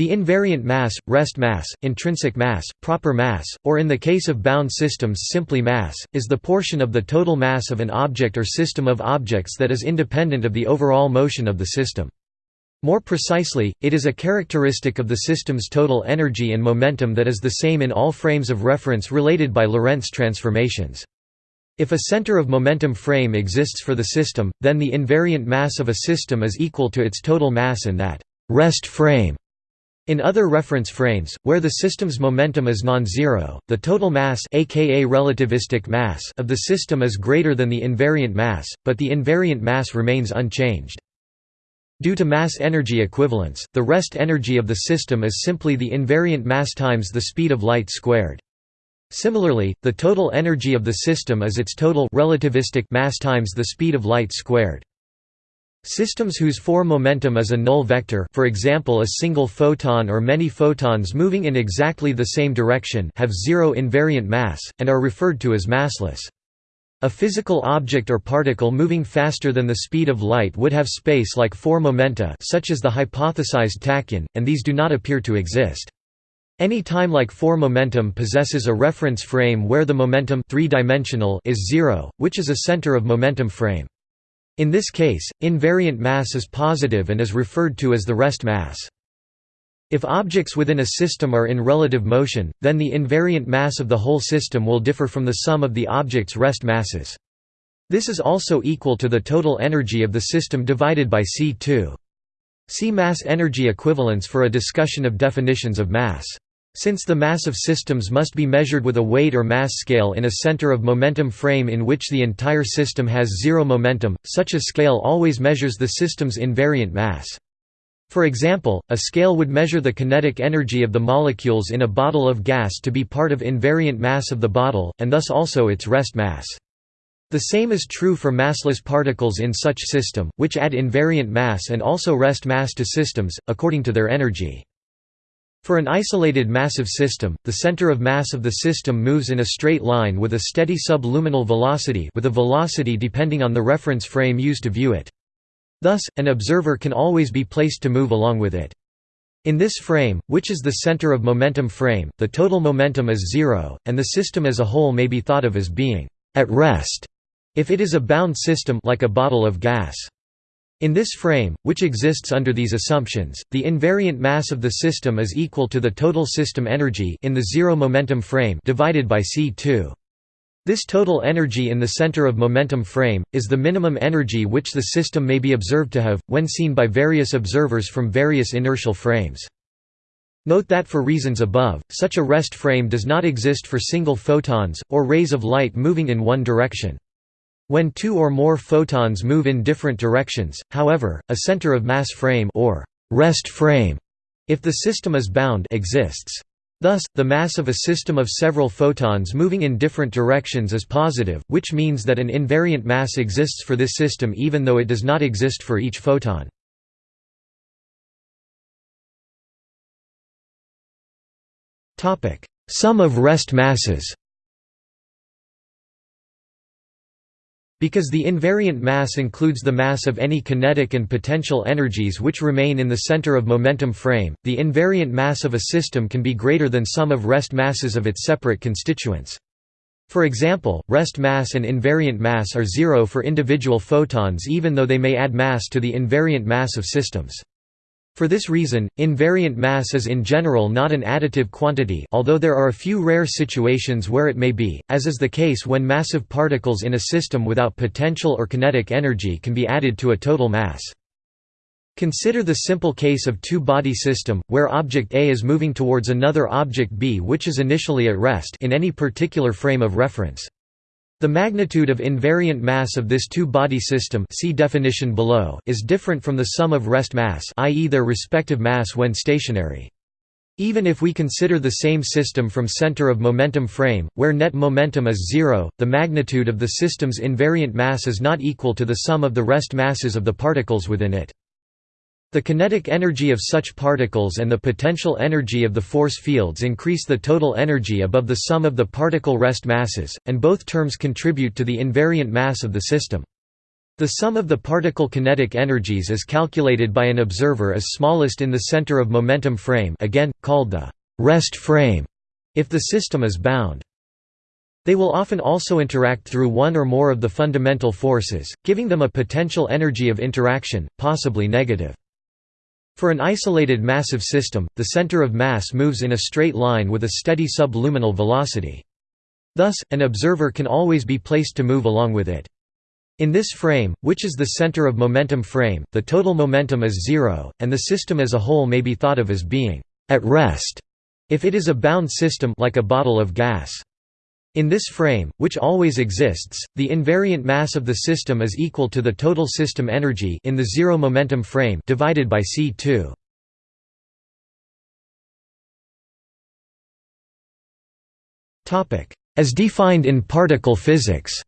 The invariant mass, rest mass, intrinsic mass, proper mass, or in the case of bound systems simply mass, is the portion of the total mass of an object or system of objects that is independent of the overall motion of the system. More precisely, it is a characteristic of the system's total energy and momentum that is the same in all frames of reference related by Lorentz transformations. If a center of momentum frame exists for the system, then the invariant mass of a system is equal to its total mass in that rest frame. In other reference frames, where the system's momentum is non-zero, the total mass aka relativistic mass of the system is greater than the invariant mass, but the invariant mass remains unchanged. Due to mass-energy equivalence, the rest energy of the system is simply the invariant mass times the speed of light squared. Similarly, the total energy of the system is its total relativistic mass times the speed of light squared. Systems whose four momentum is a null vector for example a single photon or many photons moving in exactly the same direction have zero invariant mass, and are referred to as massless. A physical object or particle moving faster than the speed of light would have space-like four momenta such as the hypothesized tachyon, and these do not appear to exist. Any time-like four momentum possesses a reference frame where the momentum three-dimensional is zero, which is a center of momentum frame. In this case, invariant mass is positive and is referred to as the rest mass. If objects within a system are in relative motion, then the invariant mass of the whole system will differ from the sum of the object's rest masses. This is also equal to the total energy of the system divided by C2. See mass energy equivalence for a discussion of definitions of mass. Since the mass of systems must be measured with a weight or mass scale in a center of momentum frame in which the entire system has zero momentum, such a scale always measures the system's invariant mass. For example, a scale would measure the kinetic energy of the molecules in a bottle of gas to be part of invariant mass of the bottle, and thus also its rest mass. The same is true for massless particles in such system, which add invariant mass and also rest mass to systems, according to their energy. For an isolated massive system, the center of mass of the system moves in a straight line with a steady subluminal velocity with a velocity depending on the reference frame used to view it. Thus, an observer can always be placed to move along with it. In this frame, which is the center of momentum frame, the total momentum is zero, and the system as a whole may be thought of as being at rest if it is a bound system like a bottle of gas. In this frame, which exists under these assumptions, the invariant mass of the system is equal to the total system energy in the zero momentum frame divided by C2. This total energy in the center of momentum frame, is the minimum energy which the system may be observed to have, when seen by various observers from various inertial frames. Note that for reasons above, such a rest frame does not exist for single photons, or rays of light moving in one direction. When two or more photons move in different directions, however, a center of mass frame or rest frame, if the system is bound, exists. Thus, the mass of a system of several photons moving in different directions is positive, which means that an invariant mass exists for this system even though it does not exist for each photon. Sum of rest masses Because the invariant mass includes the mass of any kinetic and potential energies which remain in the center of momentum frame, the invariant mass of a system can be greater than sum of rest masses of its separate constituents. For example, rest mass and invariant mass are zero for individual photons even though they may add mass to the invariant mass of systems. For this reason, invariant mass is in general not an additive quantity although there are a few rare situations where it may be, as is the case when massive particles in a system without potential or kinetic energy can be added to a total mass. Consider the simple case of two-body system, where object A is moving towards another object B which is initially at rest in any particular frame of reference. The magnitude of invariant mass of this two-body system see definition below is different from the sum of rest mass i.e. their respective mass when stationary. Even if we consider the same system from center of momentum frame, where net momentum is zero, the magnitude of the system's invariant mass is not equal to the sum of the rest masses of the particles within it. The kinetic energy of such particles and the potential energy of the force fields increase the total energy above the sum of the particle rest masses, and both terms contribute to the invariant mass of the system. The sum of the particle kinetic energies is calculated by an observer as smallest in the center of momentum frame again, called the rest frame, if the system is bound. They will often also interact through one or more of the fundamental forces, giving them a potential energy of interaction, possibly negative. For an isolated massive system, the center of mass moves in a straight line with a steady subluminal velocity. Thus, an observer can always be placed to move along with it. In this frame, which is the center of momentum frame, the total momentum is zero, and the system as a whole may be thought of as being at rest if it is a bound system like a bottle of gas. In this frame, which always exists, the invariant mass of the system is equal to the total system energy in the zero momentum frame divided by C2. Topic: As defined in particle physics.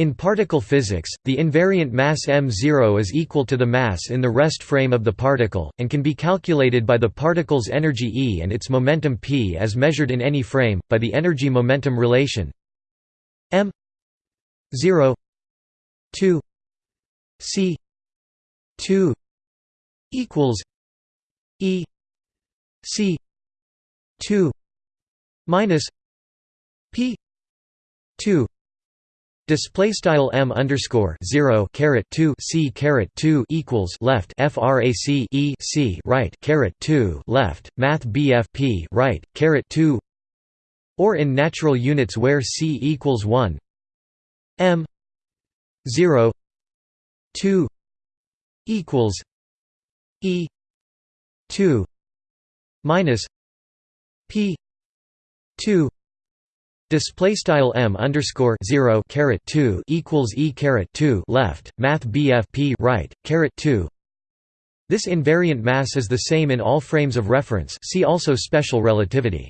In particle physics, the invariant mass m0 is equal to the mass in the rest frame of the particle, and can be calculated by the particle's energy E and its momentum p as measured in any frame, by the energy-momentum relation m 0 2 c 2 equals E c 2 minus p 2 Display style m underscore zero caret two c caret two equals left frac e c right caret two left math bfp right caret two or in natural units where c equals one m zero two equals e two minus p two Display style m underscore zero caret two equals e caret two left math bfp right caret two. This invariant mass is the same in all frames of reference. See also special relativity.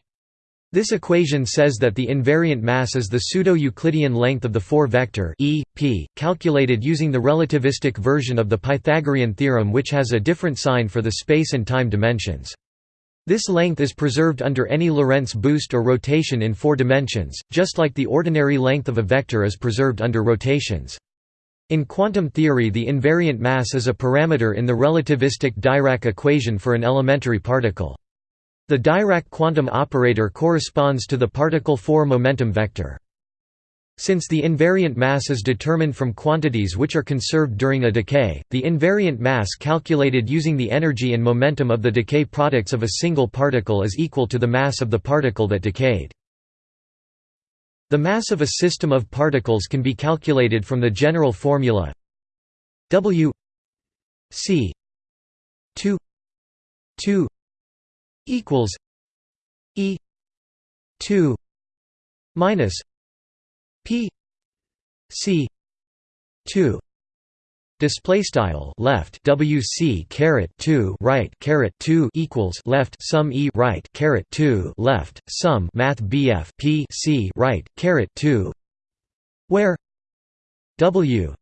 This equation says that the invariant mass is the pseudo-Euclidean length of the four-vector e, p, calculated using the relativistic version of the Pythagorean theorem which has a different sign for the space and time dimensions. This length is preserved under any Lorentz boost or rotation in four dimensions, just like the ordinary length of a vector is preserved under rotations. In quantum theory the invariant mass is a parameter in the relativistic Dirac equation for an elementary particle. The Dirac quantum operator corresponds to the particle 4 momentum vector. Since the invariant mass is determined from quantities which are conserved during a decay, the invariant mass calculated using the energy and momentum of the decay products of a single particle is equal to the mass of the particle that decayed. The mass of a system of particles can be calculated from the general formula W C 2 2 equals E 2 minus P C two display style left wc caret 2 right caret 2 equals left sum e right caret 2 left sum math bf p c right caret 2 where w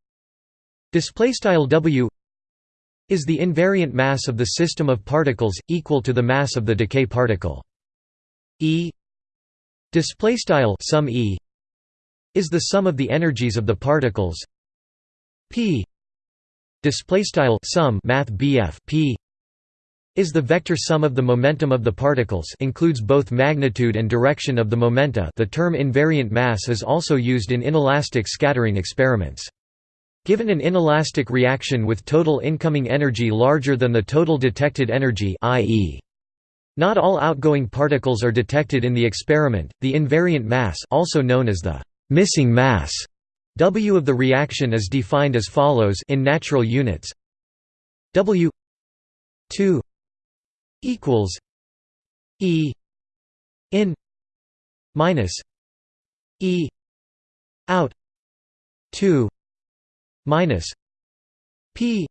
display style w is the invariant mass of the system of particles equal to the mass of the decay particle. E display style sum e is the sum of the energies of the particles. P display style sum math bf p is the vector sum of the momentum of the particles includes both magnitude and direction of the momenta. The term invariant mass is also used in inelastic scattering experiments. Given an inelastic reaction with total incoming energy larger than the total detected energy i.e. not all outgoing particles are detected in the experiment, the invariant mass also known as the missing mass. W of the reaction is defined as follows in natural units. W 2 equals E in minus E out 2 minus P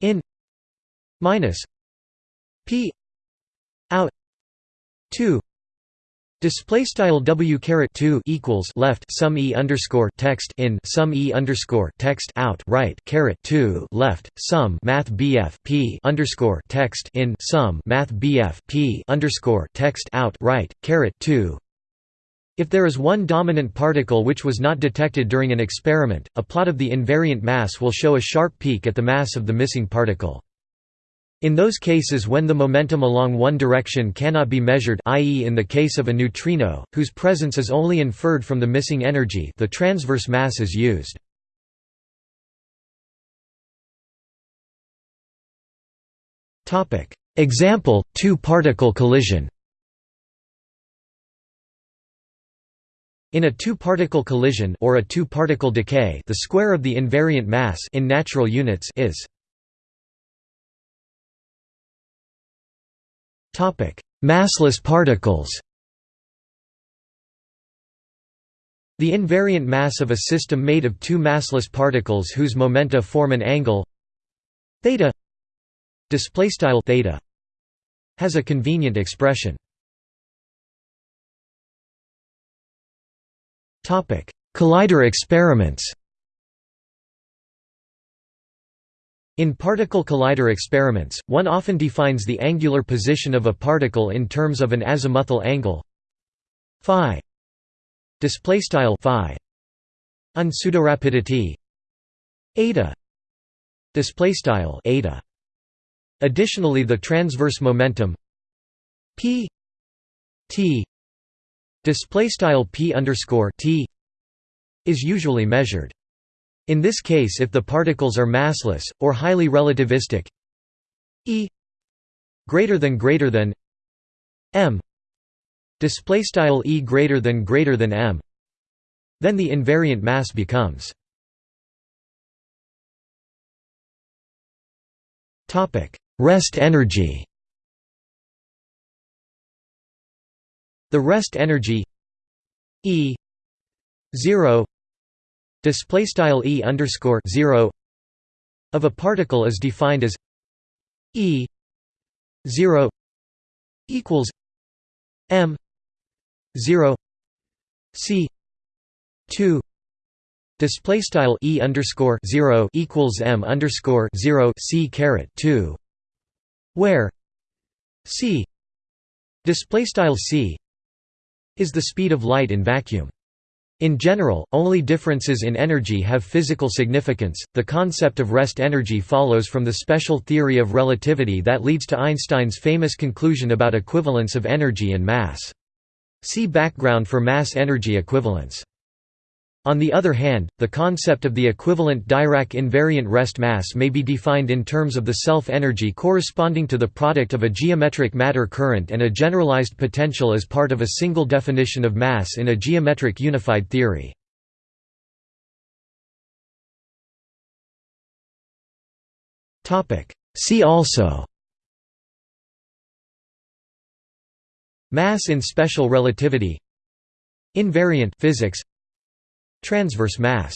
in minus P out 2 Display style w caret two equals left sum e underscore text in sum e underscore text out right caret two left sum math bf p underscore text in sum math bf p underscore text out right caret two. If there is one dominant particle which was not detected during an experiment, a plot of the invariant mass will show a sharp peak at the mass of the missing particle. In those cases when the momentum along one direction cannot be measured i.e. in the case of a neutrino, whose presence is only inferred from the missing energy the transverse mass is used. Example, two-particle collision In a two-particle collision or a two-particle decay, the square of the invariant mass in natural units is Topic: Massless particles. The invariant mass of a system made of two massless particles whose momenta form an angle theta display style theta has a convenient expression. Topic: Collider experiments. In particle collider experiments, one often defines the angular position of a particle in terms of an azimuthal angle. Phi. Display style phi. Un pseudorapidity eta. Display style eta. Additionally the transverse momentum. P. T. Display style p underscore t is usually measured. In this case, if the particles are massless or highly relativistic, e greater than greater than m display style e greater than greater than m, then the invariant mass becomes topic rest energy. The rest energy E zero display style E underscore zero of a particle is defined as E zero equals M zero C two display style E underscore zero equals M underscore zero C caret two where C display style C is the speed of light in vacuum. In general, only differences in energy have physical significance. The concept of rest energy follows from the special theory of relativity that leads to Einstein's famous conclusion about equivalence of energy and mass. See background for mass energy equivalence. On the other hand, the concept of the equivalent Dirac invariant rest mass may be defined in terms of the self-energy corresponding to the product of a geometric matter current and a generalized potential as part of a single definition of mass in a geometric unified theory. See also Mass in special relativity Invariant physics Transverse mass